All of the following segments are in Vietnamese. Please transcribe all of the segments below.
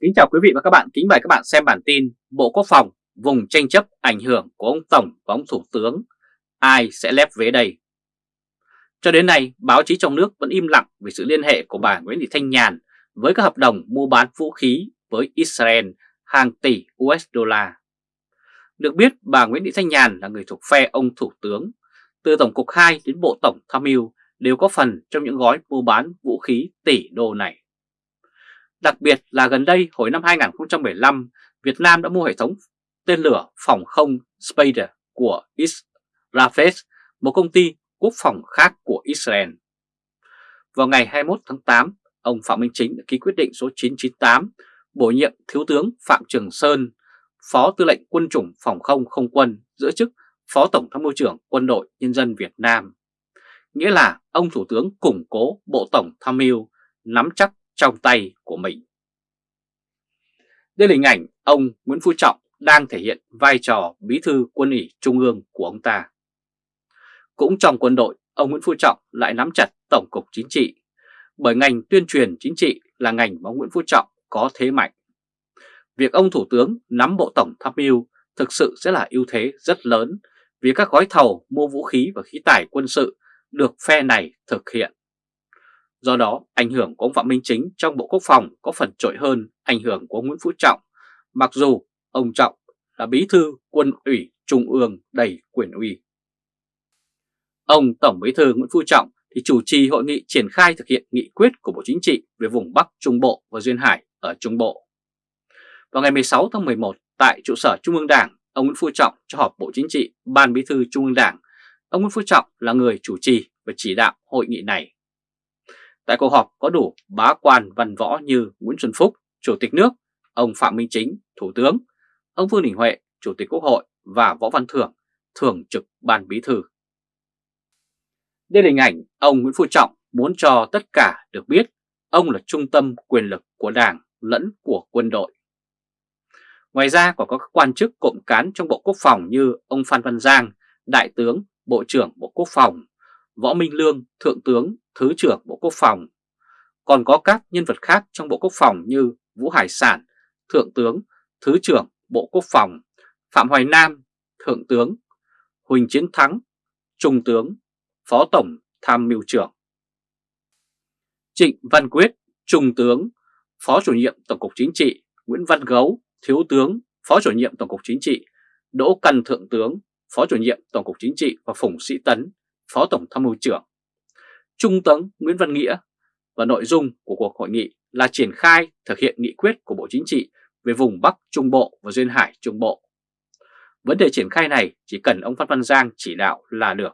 Kính chào quý vị và các bạn, kính mời các bạn xem bản tin Bộ Quốc phòng vùng tranh chấp ảnh hưởng của ông Tổng và ông Thủ tướng, ai sẽ lép vế đây? Cho đến nay, báo chí trong nước vẫn im lặng về sự liên hệ của bà Nguyễn Thị Thanh Nhàn với các hợp đồng mua bán vũ khí với Israel hàng tỷ USD. Được biết, bà Nguyễn Thị Thanh Nhàn là người thuộc phe ông Thủ tướng, từ Tổng cục 2 đến Bộ Tổng Tham mưu đều có phần trong những gói mua bán vũ khí tỷ đô này. Đặc biệt là gần đây hồi năm 2015, Việt Nam đã mua hệ thống tên lửa phòng không Spider của Israel, một công ty quốc phòng khác của Israel. Vào ngày 21 tháng 8, ông Phạm Minh Chính đã ký quyết định số 998 bổ nhiệm Thiếu tướng Phạm Trường Sơn, Phó Tư lệnh Quân chủng Phòng không Không quân giữ chức Phó Tổng tham mưu trưởng Quân đội Nhân dân Việt Nam. Nghĩa là ông Thủ tướng củng cố Bộ Tổng tham mưu nắm chắc trong tay của mình. Đây là hình ảnh ông Nguyễn Phú Trọng đang thể hiện vai trò bí thư quân ủy trung ương của ông ta. Cũng trong quân đội, ông Nguyễn Phú Trọng lại nắm chặt Tổng cục Chính trị, bởi ngành tuyên truyền chính trị là ngành mà ông Nguyễn Phú Trọng có thế mạnh. Việc ông Thủ tướng nắm Bộ Tổng tham mưu thực sự sẽ là ưu thế rất lớn vì các gói thầu mua vũ khí và khí tải quân sự được phe này thực hiện. Do đó, ảnh hưởng của ông Phạm Minh Chính trong Bộ Quốc phòng có phần trội hơn ảnh hưởng của Nguyễn Phú Trọng, mặc dù ông Trọng là bí thư quân ủy trung ương đầy quyền uy. Ông Tổng bí thư Nguyễn Phú Trọng thì chủ trì hội nghị triển khai thực hiện nghị quyết của Bộ Chính trị về vùng Bắc Trung Bộ và Duyên Hải ở Trung Bộ. Vào ngày 16 tháng 11, tại trụ sở Trung ương Đảng, ông Nguyễn Phú Trọng cho họp Bộ Chính trị, Ban Bí thư Trung ương Đảng. Ông Nguyễn Phú Trọng là người chủ trì và chỉ đạo hội nghị này. Tại cuộc họp có đủ bá quan văn võ như Nguyễn Xuân Phúc, Chủ tịch nước, ông Phạm Minh Chính, Thủ tướng, ông Vương Đình Huệ, Chủ tịch Quốc hội và Võ Văn Thưởng, Thường trực Ban Bí thư. Đây là hình ảnh ông Nguyễn Phú Trọng muốn cho tất cả được biết ông là trung tâm quyền lực của Đảng lẫn của quân đội. Ngoài ra còn có các quan chức cộng cán trong Bộ Quốc phòng như ông Phan Văn Giang, Đại tướng, Bộ trưởng Bộ Quốc phòng, Võ Minh Lương, Thượng tướng, Thứ trưởng Bộ Quốc phòng. Còn có các nhân vật khác trong Bộ Quốc phòng như Vũ Hải Sản, Thượng tướng, Thứ trưởng Bộ Quốc phòng, Phạm Hoài Nam, Thượng tướng, Huỳnh Chiến Thắng, Trung tướng, Phó Tổng Tham mưu trưởng. Trịnh Văn Quyết, Trung tướng, Phó chủ nhiệm Tổng cục Chính trị, Nguyễn Văn Gấu, Thiếu tướng, Phó chủ nhiệm Tổng cục Chính trị, Đỗ Căn Thượng tướng, Phó chủ nhiệm Tổng cục Chính trị và Phùng Sĩ Tấn, Phó Tổng Tham mưu trưởng. Trung tướng Nguyễn Văn Nghĩa và nội dung của cuộc hội nghị là triển khai thực hiện nghị quyết của Bộ Chính trị về vùng Bắc Trung Bộ và Duyên Hải Trung Bộ. Vấn đề triển khai này chỉ cần ông Phan Văn Giang chỉ đạo là được.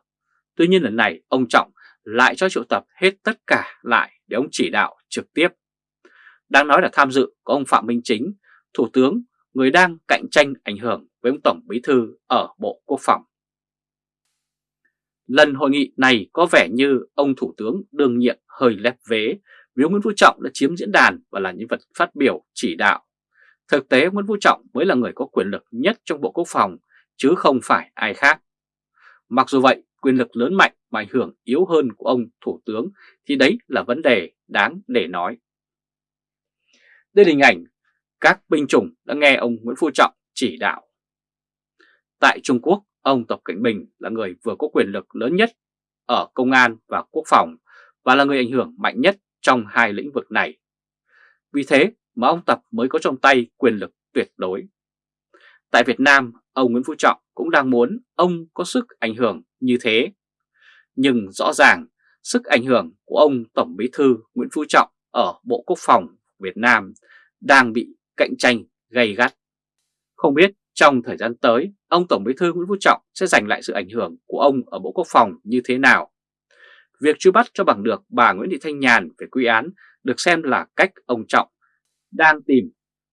Tuy nhiên lần này ông Trọng lại cho triệu tập hết tất cả lại để ông chỉ đạo trực tiếp. Đang nói là tham dự có ông Phạm Minh Chính, Thủ tướng, người đang cạnh tranh ảnh hưởng với ông Tổng Bí Thư ở Bộ Quốc phòng. Lần hội nghị này có vẻ như ông Thủ tướng đương nhiệm hơi lép vế vì ông Nguyễn Phú Trọng đã chiếm diễn đàn và là nhân vật phát biểu chỉ đạo. Thực tế Nguyễn Phú Trọng mới là người có quyền lực nhất trong Bộ Quốc phòng chứ không phải ai khác. Mặc dù vậy, quyền lực lớn mạnh mà ảnh hưởng yếu hơn của ông Thủ tướng thì đấy là vấn đề đáng để nói. Đây là hình ảnh các binh chủng đã nghe ông Nguyễn Phú Trọng chỉ đạo. Tại Trung Quốc, ông Tập Cảnh Bình là người vừa có quyền lực lớn nhất ở công an và quốc phòng và là người ảnh hưởng mạnh nhất trong hai lĩnh vực này. Vì thế mà ông Tập mới có trong tay quyền lực tuyệt đối. Tại Việt Nam, ông Nguyễn Phú Trọng cũng đang muốn ông có sức ảnh hưởng như thế. Nhưng rõ ràng, sức ảnh hưởng của ông Tổng Bí Thư Nguyễn Phú Trọng ở Bộ Quốc phòng Việt Nam đang bị cạnh tranh gay gắt. Không biết trong thời gian tới, ông Tổng Bí thư Nguyễn Phú Trọng sẽ giành lại sự ảnh hưởng của ông ở Bộ Quốc phòng như thế nào? Việc truy bắt cho bằng được bà Nguyễn Thị Thanh Nhàn về quy án được xem là cách ông Trọng đang tìm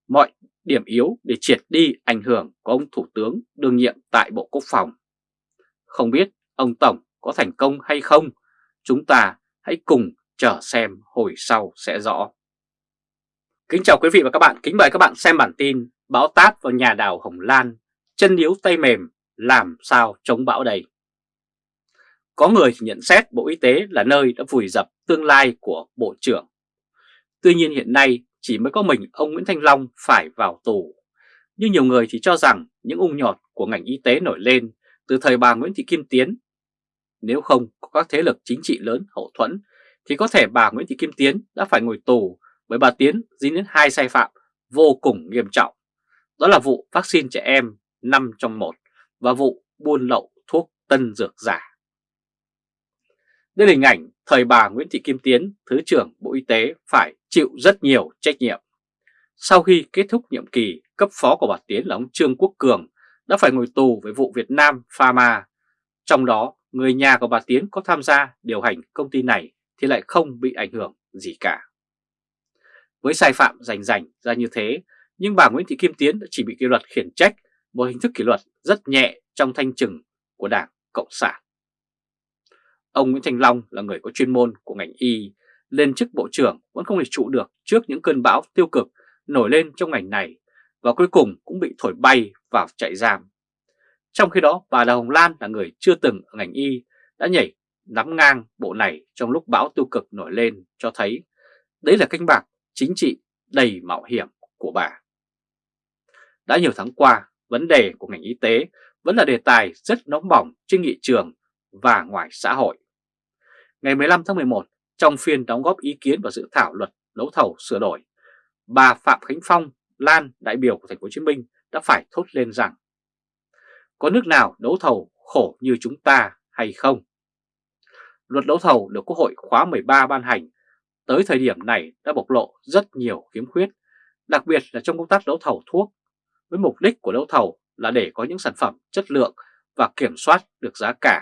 mọi điểm yếu để triệt đi ảnh hưởng của ông Thủ tướng đương nhiệm tại Bộ Quốc phòng. Không biết ông Tổng có thành công hay không? Chúng ta hãy cùng chờ xem hồi sau sẽ rõ. Kính chào quý vị và các bạn, kính mời các bạn xem bản tin Bão táp vào nhà đảo Hồng Lan, chân yếu tay mềm, làm sao chống bão đây? Có người nhận xét Bộ Y tế là nơi đã vùi dập tương lai của Bộ trưởng. Tuy nhiên hiện nay chỉ mới có mình ông Nguyễn Thanh Long phải vào tù. Nhưng nhiều người thì cho rằng những ung nhọt của ngành y tế nổi lên từ thời bà Nguyễn Thị Kim Tiến. Nếu không có các thế lực chính trị lớn hậu thuẫn thì có thể bà Nguyễn Thị Kim Tiến đã phải ngồi tù bởi bà Tiến dính đến hai sai phạm vô cùng nghiêm trọng. Đó là vụ vaccine trẻ em 5 trong 1 và vụ buôn lậu thuốc tân dược giả. Đây là hình ảnh thời bà Nguyễn Thị Kim Tiến, Thứ trưởng Bộ Y tế phải chịu rất nhiều trách nhiệm. Sau khi kết thúc nhiệm kỳ, cấp phó của bà Tiến là ông Trương Quốc Cường đã phải ngồi tù với vụ Việt Nam Pharma. Trong đó, người nhà của bà Tiến có tham gia điều hành công ty này thì lại không bị ảnh hưởng gì cả. Với sai phạm rành rành ra như thế, nhưng bà Nguyễn Thị Kim Tiến đã chỉ bị kỷ luật khiển trách, một hình thức kỷ luật rất nhẹ trong thanh trừng của Đảng Cộng sản. Ông Nguyễn Thành Long là người có chuyên môn của ngành y, lên chức bộ trưởng vẫn không thể trụ được trước những cơn bão tiêu cực nổi lên trong ngành này và cuối cùng cũng bị thổi bay vào trại giam. Trong khi đó, bà Đào Hồng Lan là người chưa từng ở ngành y đã nhảy nắm ngang bộ này trong lúc bão tiêu cực nổi lên cho thấy đấy là canh bạc chính trị đầy mạo hiểm của bà. Đã nhiều tháng qua, vấn đề của ngành y tế vẫn là đề tài rất nóng bỏng trên nghị trường và ngoài xã hội. Ngày 15 tháng 11, trong phiên đóng góp ý kiến vào dự thảo luật đấu thầu sửa đổi, bà Phạm Khánh Phong, Lan, đại biểu của thành phố Hồ Chí Minh đã phải thốt lên rằng có nước nào đấu thầu khổ như chúng ta hay không? Luật đấu thầu được Quốc hội khóa 13 ban hành tới thời điểm này đã bộc lộ rất nhiều khiếm khuyết, đặc biệt là trong công tác đấu thầu thuốc, với mục đích của đấu thầu là để có những sản phẩm chất lượng và kiểm soát được giá cả.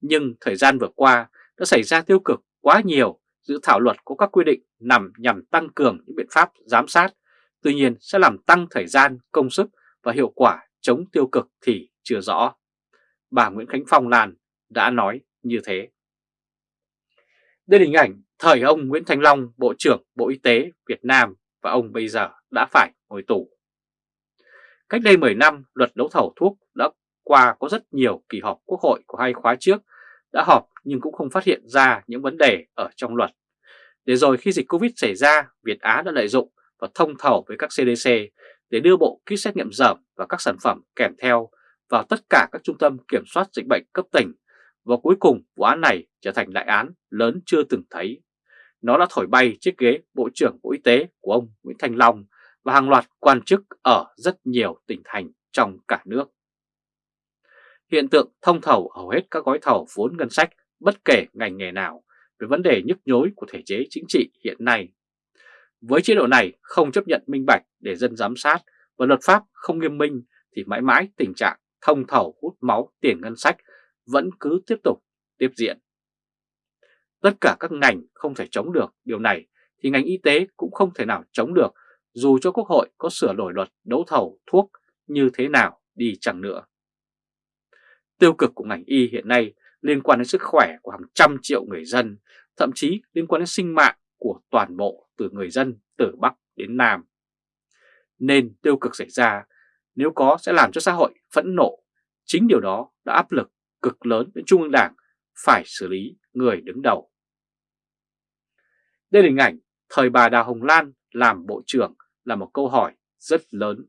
Nhưng thời gian vừa qua đã xảy ra tiêu cực quá nhiều, dự thảo luật có các quy định nằm nhằm tăng cường những biện pháp giám sát, tuy nhiên sẽ làm tăng thời gian, công sức và hiệu quả chống tiêu cực thì chưa rõ. Bà Nguyễn Khánh Phong Lan đã nói như thế. Đây là hình ảnh thời ông Nguyễn Thành Long, Bộ trưởng Bộ Y tế Việt Nam và ông bây giờ đã phải ngồi tù. Cách đây 10 năm, luật đấu thầu thuốc đã qua có rất nhiều kỳ họp quốc hội của hai khóa trước đã họp nhưng cũng không phát hiện ra những vấn đề ở trong luật. Để rồi khi dịch Covid xảy ra, Việt Á đã lợi dụng và thông thầu với các CDC để đưa bộ kit xét nghiệm dởm và các sản phẩm kèm theo vào tất cả các trung tâm kiểm soát dịch bệnh cấp tỉnh và cuối cùng vụ án này trở thành đại án lớn chưa từng thấy. Nó đã thổi bay chiếc ghế Bộ trưởng Bộ Y tế của ông Nguyễn Thành Long và hàng loạt quan chức ở rất nhiều tỉnh thành trong cả nước. Hiện tượng thông thầu hầu hết các gói thầu vốn ngân sách, bất kể ngành nghề nào, về vấn đề nhức nhối của thể chế chính trị hiện nay. Với chế độ này không chấp nhận minh bạch để dân giám sát và luật pháp không nghiêm minh thì mãi mãi tình trạng thông thầu hút máu tiền ngân sách vẫn cứ tiếp tục tiếp diễn. Tất cả các ngành không thể chống được điều này thì ngành y tế cũng không thể nào chống được dù cho Quốc hội có sửa đổi luật đấu thầu thuốc như thế nào đi chẳng nữa. Tiêu cực của ngành y hiện nay liên quan đến sức khỏe của hàng trăm triệu người dân, thậm chí liên quan đến sinh mạng của toàn bộ từ người dân từ Bắc đến Nam. Nên tiêu cực xảy ra nếu có sẽ làm cho xã hội phẫn nộ. Chính điều đó đã áp lực cực lớn đến Trung ương Đảng phải xử lý người đứng đầu. Đây là hình ảnh thời bà Đào Hồng Lan làm Bộ trưởng là một câu hỏi rất lớn.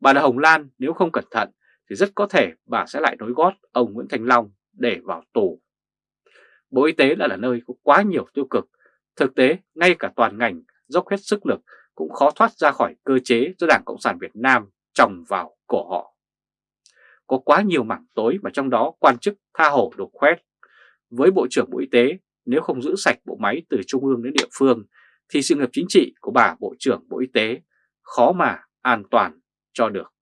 Bà là Hồng Lan nếu không cẩn thận thì rất có thể bà sẽ lại nối gót ông Nguyễn Thành Long để vào tù. Bộ Y tế lại là nơi có quá nhiều tiêu cực. Thực tế, ngay cả toàn ngành dốc hết sức lực cũng khó thoát ra khỏi cơ chế do Đảng Cộng sản Việt Nam trồng vào cổ họ. Có quá nhiều mảng tối mà trong đó quan chức tha hồ đục khoét. Với Bộ trưởng Bộ Y tế, nếu không giữ sạch bộ máy từ trung ương đến địa phương, thì sự nghiệp chính trị của bà Bộ trưởng Bộ Y tế khó mà an toàn cho được.